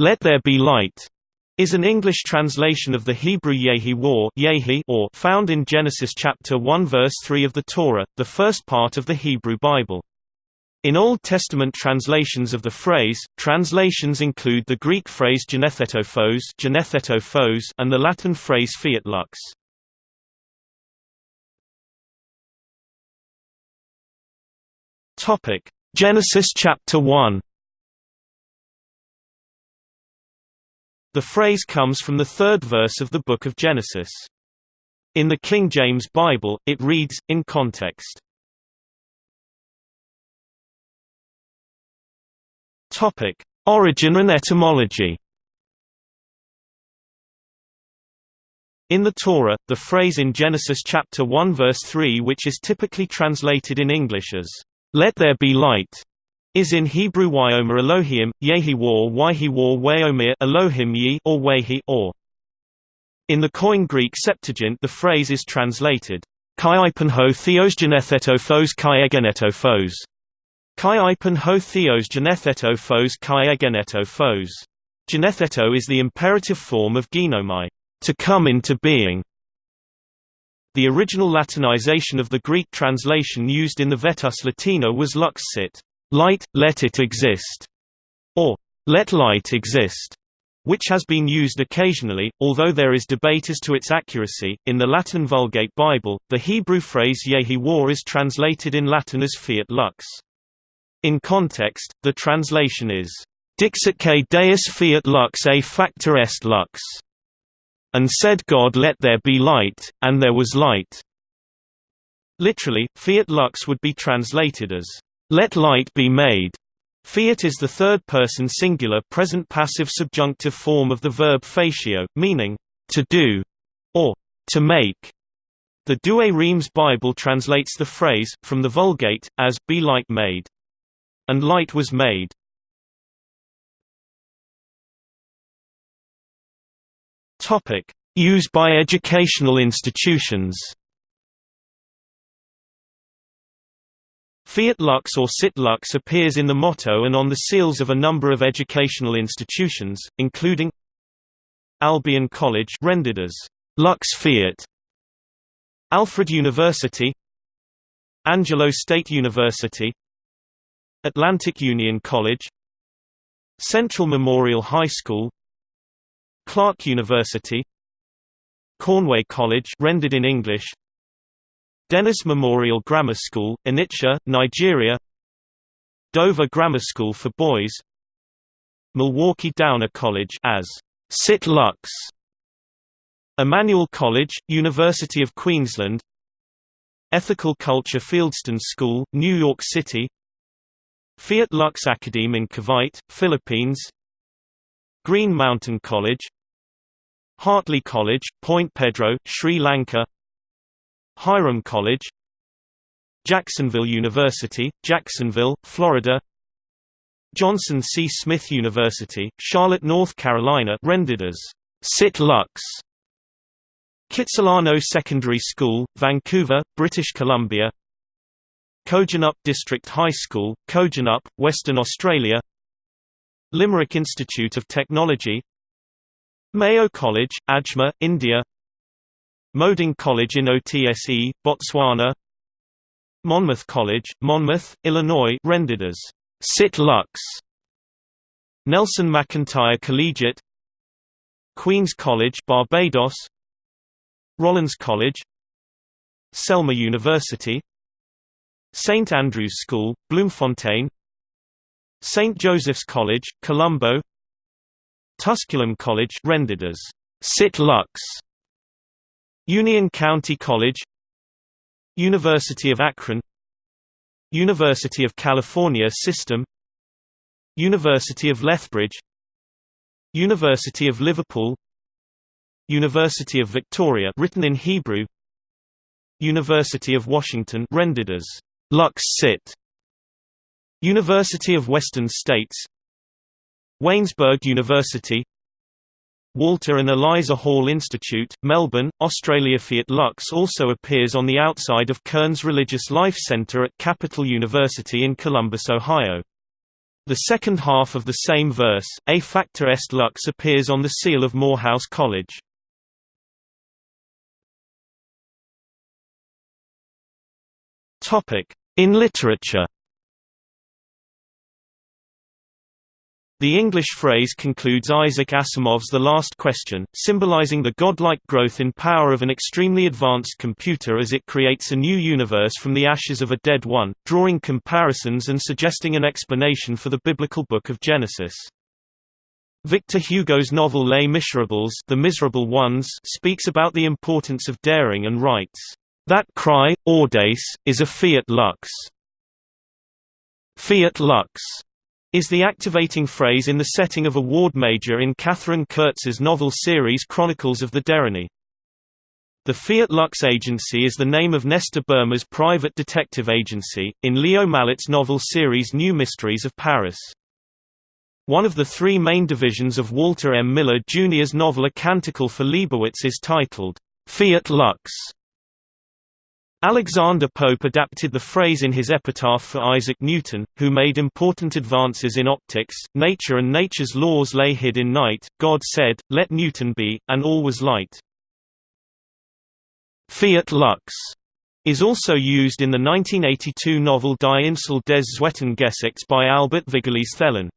"'Let there be light' is an English translation of the Hebrew Yehi war Yehi or found in Genesis chapter 1 verse 3 of the Torah, the first part of the Hebrew Bible. In Old Testament translations of the phrase, translations include the Greek phrase genethetophos and the Latin phrase fiat lux. Genesis chapter 1 The phrase comes from the third verse of the Book of Genesis. In the King James Bible, it reads, in context. Origin and etymology In the Torah, the phrase in Genesis chapter 1 verse 3 which is typically translated in English as, "'Let there be light' is in Hebrew Wyomer Elohim, Yehi War Waihi War Weomir Elohim Yi or Wehi or. In the Koine Greek Septuagint the phrase is translated, Kai ho theos genetheto phos kai phos. Kai theos genetheto phos kai phos. Genetheto is the imperative form of genomai, to come into being. The original Latinization of the Greek translation used in the Vetus Latina was lux sit, light, let it exist, or let light exist, which has been used occasionally, although there is debate as to its accuracy. In the Latin Vulgate Bible, the Hebrew phrase Yehi war is translated in Latin as fiat lux. In context, the translation is, Dixitque Deus fiat lux a factor est lux. And said God let there be light, and there was light. Literally, fiat lux would be translated as, let light be made. Fiat is the third-person singular present passive subjunctive form of the verb facio, meaning, to do, or to make. The Douay-Rheims Bible translates the phrase, from the Vulgate, as, be light made. And light was made. Used by educational institutions Fiat Lux or Sit Lux appears in the motto and on the seals of a number of educational institutions, including Albion College rendered as Lux Fiat, Alfred University, Angelo State University, Atlantic Union College, Central Memorial High School, Clark University, Cornway College rendered in English, Dennis Memorial Grammar School, Onitsha, Nigeria Dover Grammar School for Boys Milwaukee Downer College as Sit Lux Emmanuel College, University of Queensland Ethical Culture Fieldston School, New York City Fiat Lux Academe in Cavite, Philippines Green Mountain College Hartley College, Point Pedro, Sri Lanka Hiram College Jacksonville University, Jacksonville, Florida Johnson C. Smith University, Charlotte, North Carolina rendered as Sit Lux Kitsilano Secondary School, Vancouver, British Columbia Kojonup District High School, Kojonup, Western Australia Limerick Institute of Technology Mayo College, Ajmer, India Moeding College in OTSE, Botswana. Monmouth College, Monmouth, Illinois rendered as Sit Lux. Nelson McIntyre Collegiate. Queen's College Barbados. Rollins College. Selma University. St Andrews School, Bloemfontein. St Joseph's College, Colombo. Tusculum College rendered as Sit Lux Union County College University of Akron University of California System University of Lethbridge University of Liverpool University of Victoria written in Hebrew University of Washington rendered as Lux Sit University of Western States Waynesburg University Walter and Eliza Hall Institute, Melbourne, Australia. Fiat Lux also appears on the outside of Kern's Religious Life Centre at Capital University in Columbus, Ohio. The second half of the same verse, A factor est lux appears on the seal of Morehouse College. In literature The English phrase concludes Isaac Asimov's The Last Question, symbolizing the godlike growth in power of an extremely advanced computer as it creates a new universe from the ashes of a dead one, drawing comparisons and suggesting an explanation for the biblical book of Genesis. Victor Hugo's novel Les Miserables the Miserable Ones speaks about the importance of daring and writes, "...that cry, audace, is a fiat lux." Fiat lux is the activating phrase in the setting of a ward major in Katherine Kurtz's novel series Chronicles of the Deryni. The Fiat Lux Agency is the name of Nestor Burma's private detective agency, in Leo Malet's novel series New Mysteries of Paris. One of the three main divisions of Walter M. Miller Jr.'s novel A Canticle for Leibowitz is titled, Fiat Lux. Alexander Pope adapted the phrase in his epitaph for Isaac Newton, who made important advances in optics, nature and nature's laws lay hid in night, God said, let Newton be, and all was light. Fiat lux is also used in the 1982 novel Die Insel des Zweiten Geschlechts by Albert Vigoleis Thelen.